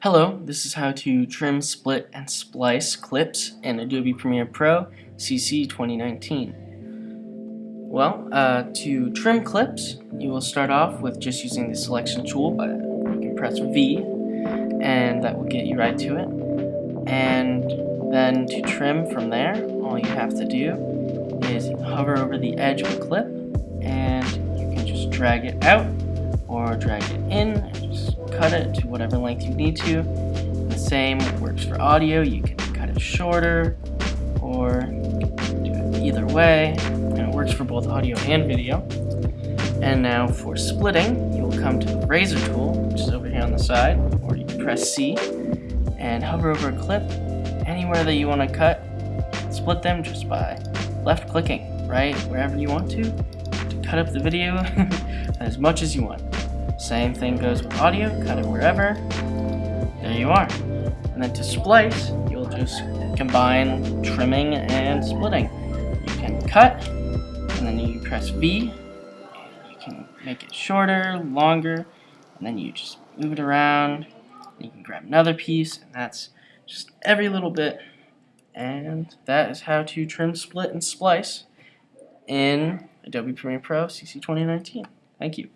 Hello, this is how to trim, split, and splice clips in Adobe Premiere Pro CC 2019. Well, uh, to trim clips, you will start off with just using the selection tool, but you can press V, and that will get you right to it. And then to trim from there, all you have to do is hover over the edge of a clip, and you can just drag it out or drag it in cut it to whatever length you need to. The same works for audio. You can cut it shorter or do it either way. And it works for both audio and video. And now for splitting, you'll come to the razor tool, which is over here on the side, or you can press C and hover over a clip anywhere that you want to cut. Split them just by left clicking right wherever you want to to cut up the video as much as you want. Same thing goes with audio, cut it wherever. There you are. And then to splice, you'll just combine trimming and splitting. You can cut, and then you press V. You can make it shorter, longer, and then you just move it around. You can grab another piece, and that's just every little bit. And that is how to trim, split, and splice in Adobe Premiere Pro CC 2019. Thank you.